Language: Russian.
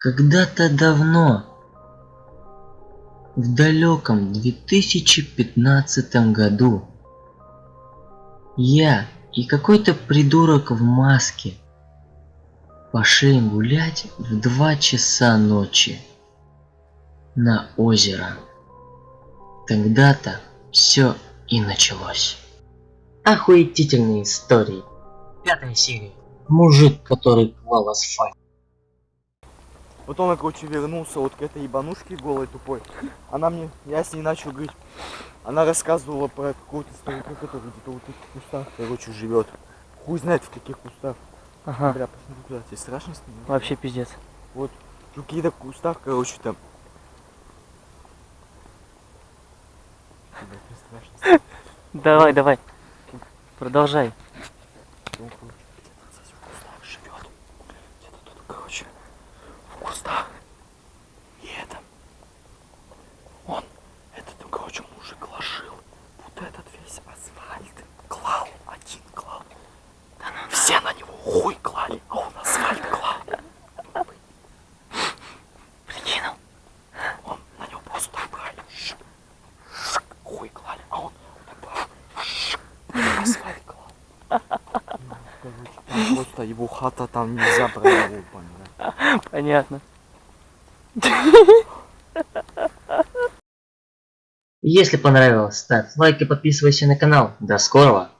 Когда-то давно, в далеком 2015 году, я и какой-то придурок в маске пошли гулять в 2 часа ночи на озеро. Тогда-то все и началось. Охуетительные истории. Пятая серия. Мужик, который клал асфальт. Потом я, короче, вернулся вот к этой ебанушке голой тупой. Она мне, я с ней начал говорить. Она рассказывала про какого-то старика, который где-то вот в этих кустах, короче, живет. Хуй знает в каких кустах. Ага, Бля, посмотри куда, тебе страшно с ним? вообще пиздец. Вот, в каких-то кустах, короче, там. Бля, мне страшно. Давай, давай. Продолжай. Он, короче, где-то здесь в кустах живет. Где-то тут, короче, в кустах. И это. Он, этот, ну, короче, мужик ложил. Вот этот весь асфальт клал. Один клал. Все на него хуй клали, а он асфальт клал. Прикинул. Он на него просто так брали. Хуй клали, а он асфальт клал. Просто его хата там нельзя про него понять. Понятно. Если понравилось, ставь лайк и подписывайся на канал. До скорого!